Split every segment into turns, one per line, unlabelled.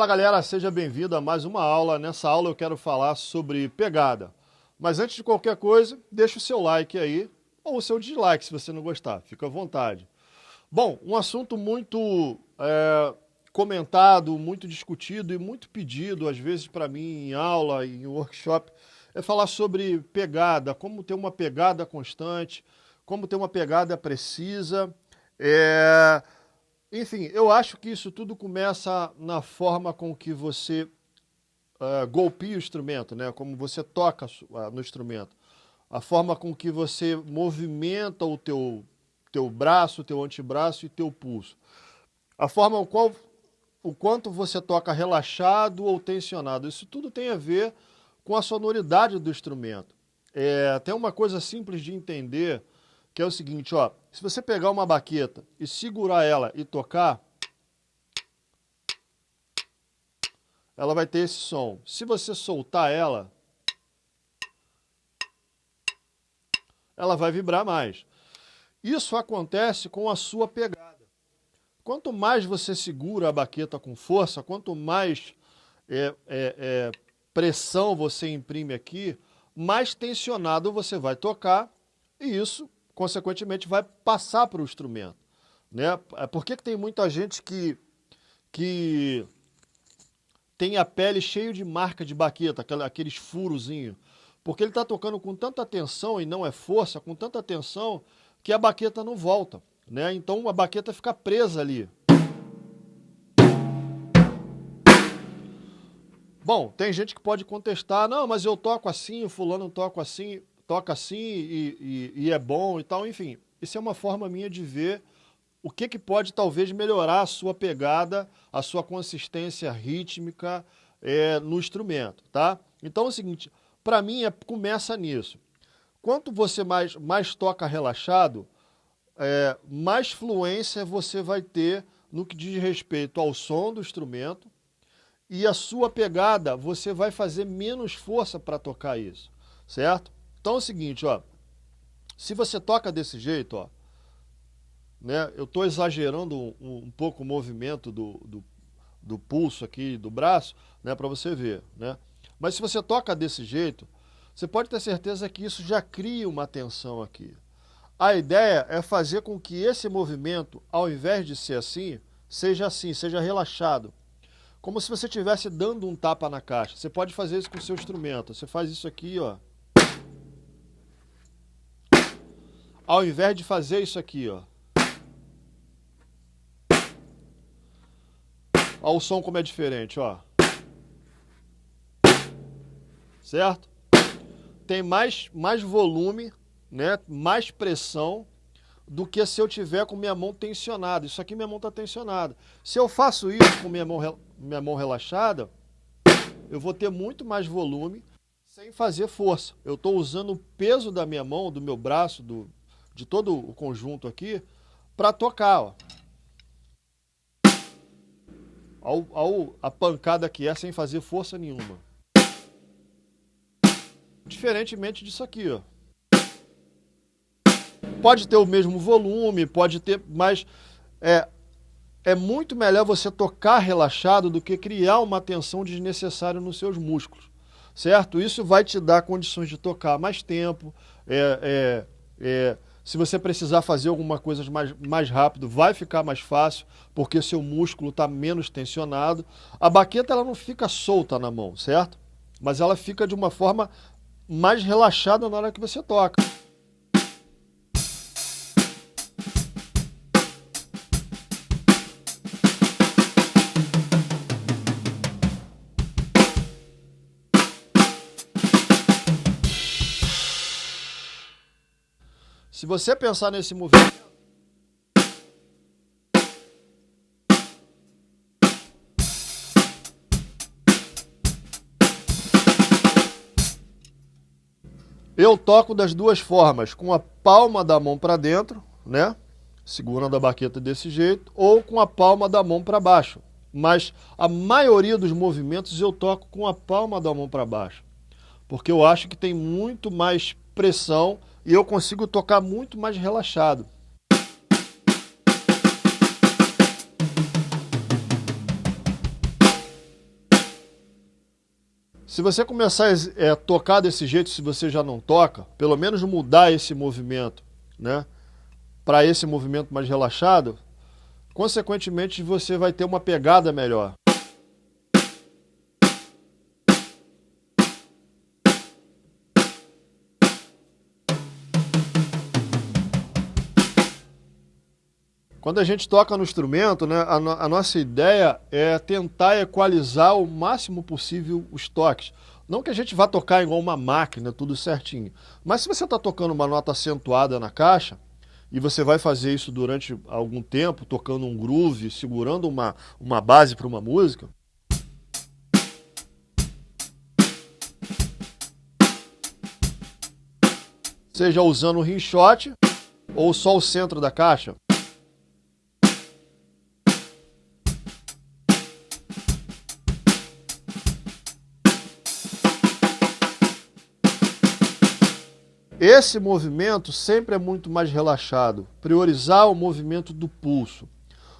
Fala galera, seja bem-vindo a mais uma aula. Nessa aula eu quero falar sobre pegada. Mas antes de qualquer coisa, deixa o seu like aí, ou o seu dislike se você não gostar, fica à vontade. Bom, um assunto muito é, comentado, muito discutido e muito pedido, às vezes para mim em aula, em workshop, é falar sobre pegada, como ter uma pegada constante, como ter uma pegada precisa. É, enfim, eu acho que isso tudo começa na forma com que você uh, golpeia o instrumento, né? como você toca no instrumento. A forma com que você movimenta o teu, teu braço, teu antebraço e teu pulso. A forma qual, o quanto você toca relaxado ou tensionado. Isso tudo tem a ver com a sonoridade do instrumento. É, tem uma coisa simples de entender, que é o seguinte, ó, se você pegar uma baqueta e segurar ela e tocar, ela vai ter esse som. Se você soltar ela, ela vai vibrar mais. Isso acontece com a sua pegada. Quanto mais você segura a baqueta com força, quanto mais é, é, é, pressão você imprime aqui, mais tensionado você vai tocar e isso consequentemente, vai passar para o instrumento. Né? É, por que, que tem muita gente que, que tem a pele cheia de marca de baqueta, aqueles furozinhos? Porque ele está tocando com tanta tensão, e não é força, com tanta tensão, que a baqueta não volta. Né? Então a baqueta fica presa ali. Bom, tem gente que pode contestar, não, mas eu toco assim, fulano toca assim toca assim e, e, e, é bom e tal, enfim. Isso é uma forma minha de ver o que, que pode talvez melhorar a sua pegada, a sua consistência rítmica é, no instrumento, tá? Então é o seguinte, para mim é, começa nisso. Quanto você mais, mais toca relaxado, é, mais fluência você vai ter no que diz respeito ao som do instrumento e a sua pegada, você vai fazer menos força para tocar isso, certo? Então é o seguinte, ó. Se você toca desse jeito, ó, né, eu estou exagerando um, um, pouco o movimento do, do, do pulso aqui, do braço, né, para você ver, né? Mas se você toca desse jeito, você pode ter certeza que isso já cria uma tensão aqui. A ideia é fazer com que esse movimento, ao invés de ser assim, seja assim, seja relaxado. Como se você estivesse dando um tapa na caixa. Você pode fazer isso com o seu instrumento. Você faz isso aqui, ó. Ao invés de fazer isso aqui, ó. Olha o som como é diferente, ó. Certo? Tem mais, mais volume, né? mais pressão do que se eu tiver com minha mão tensionada. Isso aqui minha mão está tensionada. Se eu faço isso com minha mão, minha mão relaxada, eu vou ter muito mais volume sem fazer força. Eu estou usando o peso da minha mão, do meu braço, do, de todo o conjunto aqui, para tocar, ó. A pancada que é sem fazer força nenhuma. Diferentemente disso aqui, ó. Pode ter o mesmo volume, pode ter, mas é, é muito melhor você tocar relaxado do que criar uma tensão desnecessária nos seus músculos, certo? Isso vai te dar condições de tocar mais tempo, é, é, é se você precisar fazer alguma coisa mais, mais rápido, vai ficar mais fácil, porque seu músculo está menos tensionado. A baqueta ela não fica solta na mão, certo? Mas ela fica de uma forma mais relaxada na hora que você toca. Você pensar nesse movimento, Eu toco das duas formas, com a palma da mão para dentro, né? Segurando a baqueta desse jeito, ou com a palma da mão para baixo. Mas a maioria dos movimentos eu toco com a palma da mão para baixo. Porque eu acho que tem muito mais pressão e eu consigo tocar muito mais relaxado. Se você começar a é, tocar desse jeito, se você já não toca, pelo menos mudar esse movimento, né? Para esse movimento mais relaxado, consequentemente você vai ter uma pegada melhor. Quando a gente toca no instrumento, né, a, no, a, nossa ideia é tentar equalizar o máximo possível os toques. Não que a gente vá tocar igual uma máquina, tudo certinho. Mas se você está tocando uma nota acentuada na caixa, e você vai fazer isso durante algum tempo, tocando um groove, segurando uma, uma base para uma música, seja usando o rinshot ou só o centro da caixa. Esse movimento sempre é muito mais relaxado, priorizar o movimento do pulso.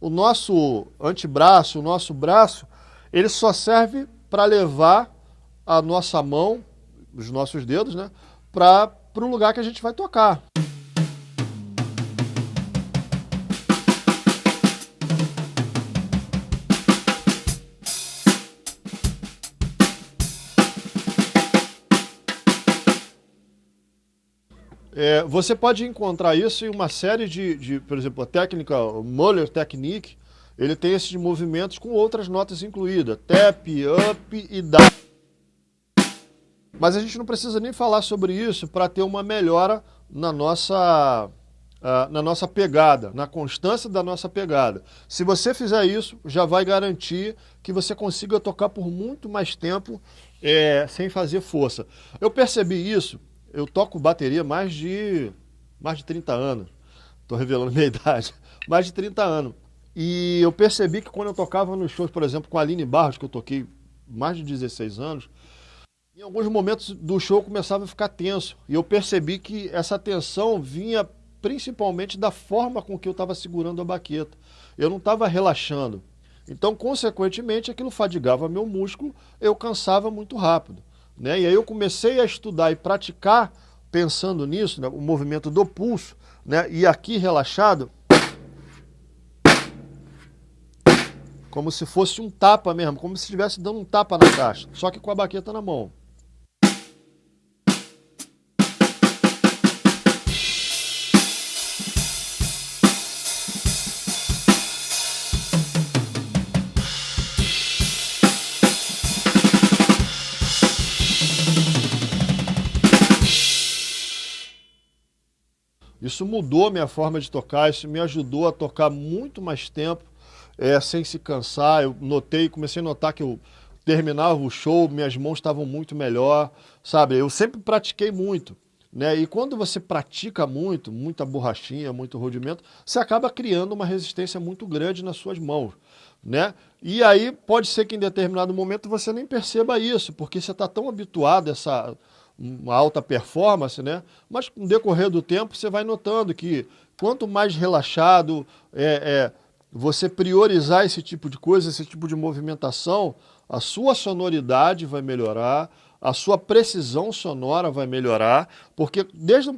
O nosso antebraço, o nosso braço, ele só serve para levar a nossa mão, os nossos dedos, né, para o lugar que a gente vai tocar. É, você pode encontrar isso em uma série de, de, por exemplo, a técnica Muller Technique, ele tem esses movimentos com outras notas incluídas, tap, up e down. Mas a gente não precisa nem falar sobre isso para ter uma melhora na nossa, uh, na nossa pegada, na constância da nossa pegada. Se você fizer isso, já vai garantir que você consiga tocar por muito mais tempo é, sem fazer força. Eu percebi isso eu toco bateria mais de, mais de 30 anos. Estou revelando minha idade. Mais de 30 anos. E eu percebi que quando eu tocava nos shows, por exemplo, com a Aline Barros, que eu toquei mais de 16 anos, em alguns momentos do show começava a ficar tenso. E eu percebi que essa tensão vinha principalmente da forma com que eu estava segurando a baqueta. Eu não estava relaxando. Então, consequentemente, aquilo fadigava meu músculo, eu cansava muito rápido. Né? E aí eu comecei a estudar e praticar, pensando nisso, né? o movimento do pulso, né? e aqui relaxado, como se fosse um tapa mesmo, como se estivesse dando um tapa na caixa, só que com a baqueta na mão. Isso mudou minha forma de tocar, isso me ajudou a tocar muito mais tempo, é, sem se cansar. Eu notei, comecei a notar que eu terminava o show, minhas mãos estavam muito melhor, sabe? Eu sempre pratiquei muito. Né? E quando você pratica muito, muita borrachinha, muito rodimento, você acaba criando uma resistência muito grande nas suas mãos. Né? E aí pode ser que em determinado momento você nem perceba isso, porque você está tão habituado a essa uma alta performance, né? Mas com o decorrer do tempo você vai notando que quanto mais relaxado é, é, você priorizar esse tipo de coisa, esse tipo de movimentação, a sua sonoridade vai melhorar, a sua precisão sonora vai melhorar, porque desde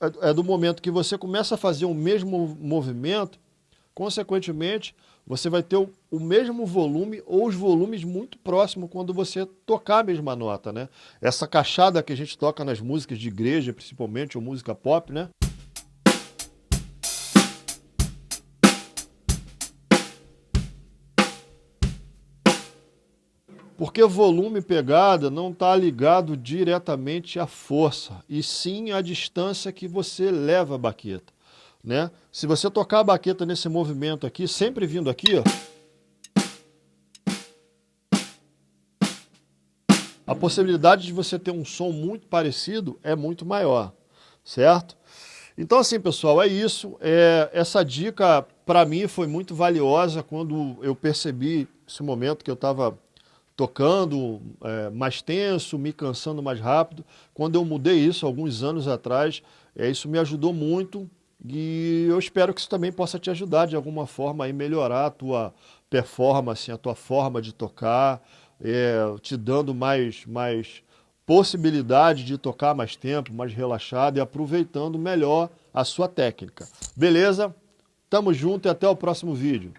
é, é do momento que você começa a fazer o mesmo movimento, consequentemente, você vai ter o, o, mesmo volume ou os volumes muito próximos quando você tocar a mesma nota, né? Essa caixada que a gente toca nas músicas de igreja, principalmente, ou música pop, né? Porque volume e pegada não está ligado diretamente à força, e sim à distância que você leva a baqueta. Né? Se você tocar a baqueta nesse movimento aqui, sempre vindo aqui, ó, a possibilidade de você ter um som muito parecido é muito maior, certo? Então assim, pessoal, é isso. É, essa dica, para mim, foi muito valiosa quando eu percebi esse momento que eu estava tocando é, mais tenso, me cansando mais rápido. Quando eu mudei isso alguns anos atrás, é, isso me ajudou muito e eu espero que isso também possa te ajudar de alguma forma a melhorar a tua performance, a tua forma de tocar, é, te dando mais, mais possibilidade de tocar mais tempo, mais relaxado e aproveitando melhor a sua técnica. Beleza? Tamo junto e até o próximo vídeo.